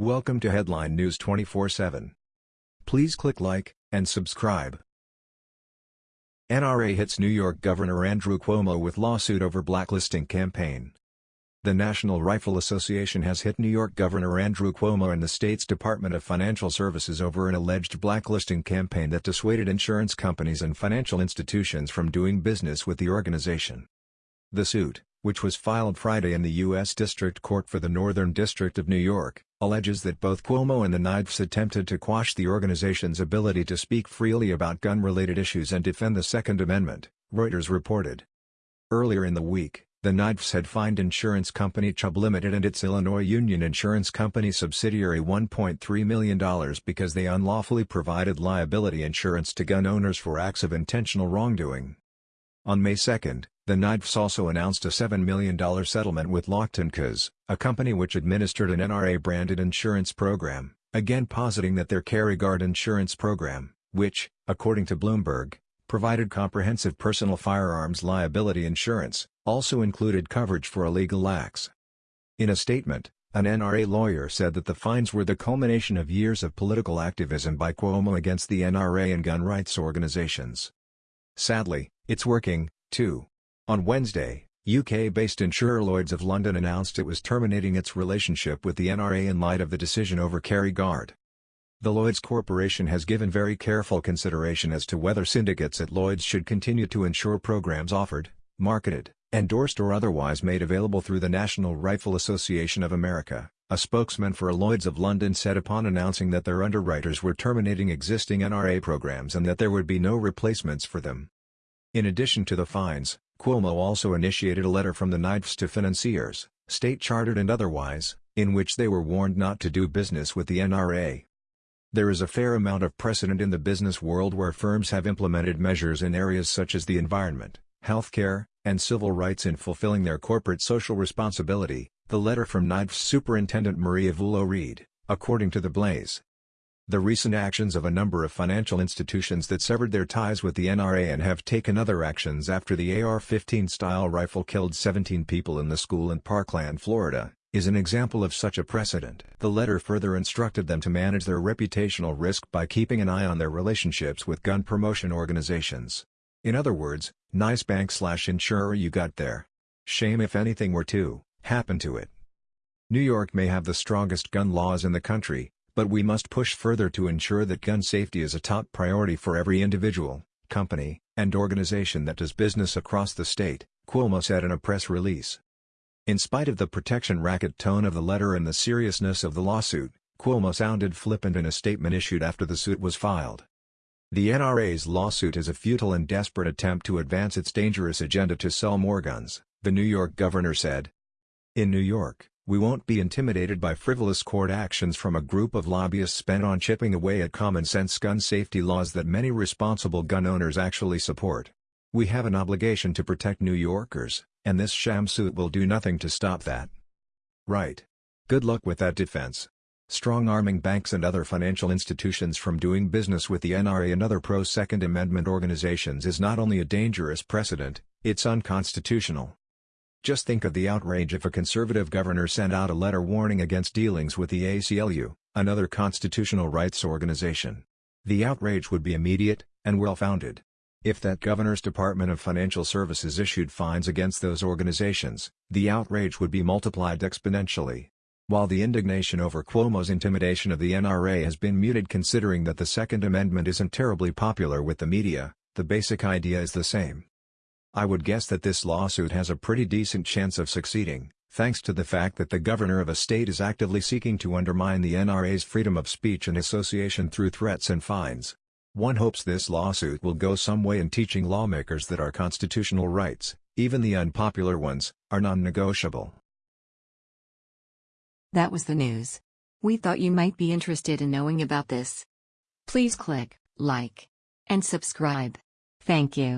Welcome to Headline News 24/7. Please click like and subscribe. NRA hits New York Governor Andrew Cuomo with lawsuit over blacklisting campaign. The National Rifle Association has hit New York Governor Andrew Cuomo and the state's Department of Financial Services over an alleged blacklisting campaign that dissuaded insurance companies and financial institutions from doing business with the organization. The suit, which was filed Friday in the U.S. District Court for the Northern District of New York, alleges that both Cuomo and the Knights attempted to quash the organization's ability to speak freely about gun-related issues and defend the Second Amendment, Reuters reported. Earlier in the week, the Knights had fined insurance company Chubb Limited and its Illinois Union Insurance Company subsidiary $1.3 million because they unlawfully provided liability insurance to gun owners for acts of intentional wrongdoing. On May 2, the Knights also announced a $7 million settlement with Lockton Cos, a company which administered an NRA-branded insurance program, again positing that their CarryGuard insurance program, which, according to Bloomberg, provided comprehensive personal firearms liability insurance, also included coverage for illegal acts. In a statement, an NRA lawyer said that the fines were the culmination of years of political activism by Cuomo against the NRA and gun rights organizations. Sadly, it's working, too. On Wednesday, UK-based insurer Lloyds of London announced it was terminating its relationship with the NRA in light of the decision over CarryGuard. The Lloyds Corporation has given very careful consideration as to whether syndicates at Lloyds should continue to insure programs offered, marketed, endorsed or otherwise made available through the National Rifle Association of America, a spokesman for Lloyds of London said upon announcing that their underwriters were terminating existing NRA programs and that there would be no replacements for them. In addition to the fines, Cuomo also initiated a letter from the Knights to financiers, state-chartered and otherwise, in which they were warned not to do business with the NRA. There is a fair amount of precedent in the business world where firms have implemented measures in areas such as the environment, healthcare, and civil rights in fulfilling their corporate social responsibility, the letter from Knights Superintendent Maria Vullo read, according to The Blaze. The recent actions of a number of financial institutions that severed their ties with the NRA and have taken other actions after the AR-15 style rifle killed 17 people in the school in Parkland, Florida, is an example of such a precedent. The letter further instructed them to manage their reputational risk by keeping an eye on their relationships with gun promotion organizations. In other words, nice bank slash insurer you got there. Shame if anything were to happen to it. New York may have the strongest gun laws in the country, but we must push further to ensure that gun safety is a top priority for every individual, company, and organization that does business across the state, Cuomo said in a press release. In spite of the protection racket tone of the letter and the seriousness of the lawsuit, Cuomo sounded flippant in a statement issued after the suit was filed. The NRA's lawsuit is a futile and desperate attempt to advance its dangerous agenda to sell more guns, the New York governor said. In New York, we won't be intimidated by frivolous court actions from a group of lobbyists bent on chipping away at common-sense gun safety laws that many responsible gun owners actually support. We have an obligation to protect New Yorkers, and this sham suit will do nothing to stop that. Right. Good luck with that defense. Strong-arming banks and other financial institutions from doing business with the NRA and other pro-Second Amendment organizations is not only a dangerous precedent, it's unconstitutional. Just think of the outrage if a conservative governor sent out a letter warning against dealings with the ACLU, another constitutional rights organization. The outrage would be immediate, and well-founded. If that governor's Department of Financial Services issued fines against those organizations, the outrage would be multiplied exponentially. While the indignation over Cuomo's intimidation of the NRA has been muted considering that the Second Amendment isn't terribly popular with the media, the basic idea is the same. I would guess that this lawsuit has a pretty decent chance of succeeding, thanks to the fact that the governor of a state is actively seeking to undermine the NRA's freedom of speech and association through threats and fines. One hopes this lawsuit will go some way in teaching lawmakers that our constitutional rights, even the unpopular ones, are non-negotiable. That was the news. We thought you might be interested in knowing about this. Please click like and subscribe. Thank you.